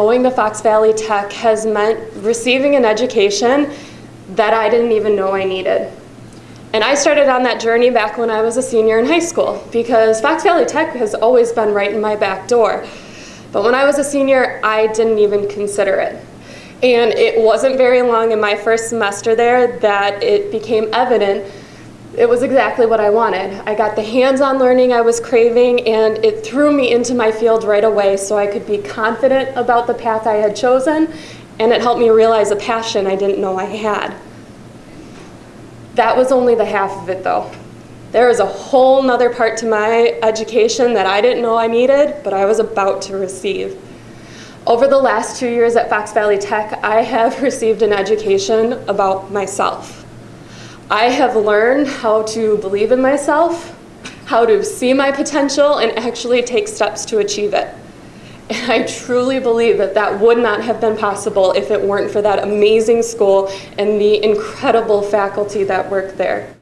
going to Fox Valley Tech has meant receiving an education that I didn't even know I needed. And I started on that journey back when I was a senior in high school because Fox Valley Tech has always been right in my back door. But when I was a senior, I didn't even consider it. And it wasn't very long in my first semester there that it became evident it was exactly what I wanted. I got the hands-on learning I was craving and it threw me into my field right away so I could be confident about the path I had chosen and it helped me realize a passion I didn't know I had. That was only the half of it though. There was a whole nother part to my education that I didn't know I needed, but I was about to receive. Over the last two years at Fox Valley Tech, I have received an education about myself. I have learned how to believe in myself, how to see my potential, and actually take steps to achieve it. And I truly believe that that would not have been possible if it weren't for that amazing school and the incredible faculty that work there.